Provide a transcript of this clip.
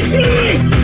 Retreat!